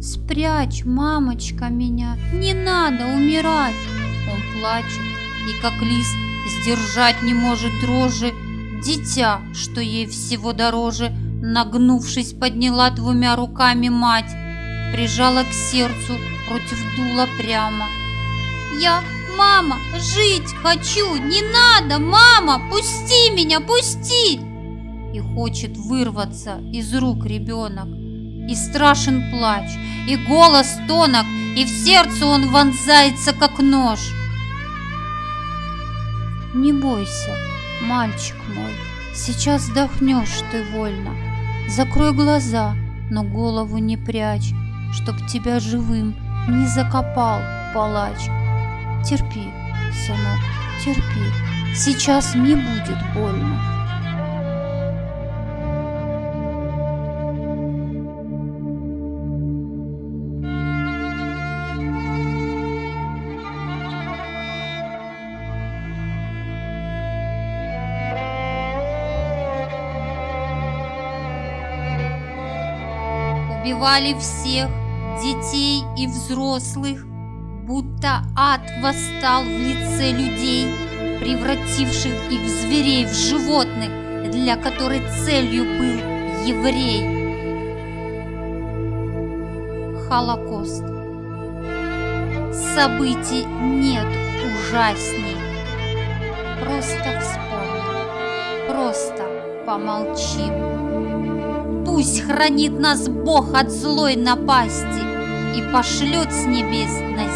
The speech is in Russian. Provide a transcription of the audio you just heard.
Спрячь, мамочка, меня, не надо умирать. Он плачет и как лист сдержать не может дрожи. Дитя, что ей всего дороже, нагнувшись, подняла двумя руками мать, прижала к сердцу против дула прямо. Я, мама, жить хочу, не надо, мама, пусти меня, пусти! И хочет вырваться из рук ребенок. И страшен плач, и голос тонок, и в сердце он вонзается, как нож. Не бойся, мальчик мой, сейчас вздохнешь ты вольно. Закрой глаза, но голову не прячь, чтоб тебя живым не закопал палач. Терпи, сынок, терпи, сейчас не будет больно. Убивали всех, детей и взрослых, будто ад восстал в лице людей, превративших их в зверей, в животных, для которой целью был еврей. Холокост. Событий нет ужасней. Просто вспомни, просто помолчим. Пусть хранит нас Бог от злой напасти и пошлет с небес на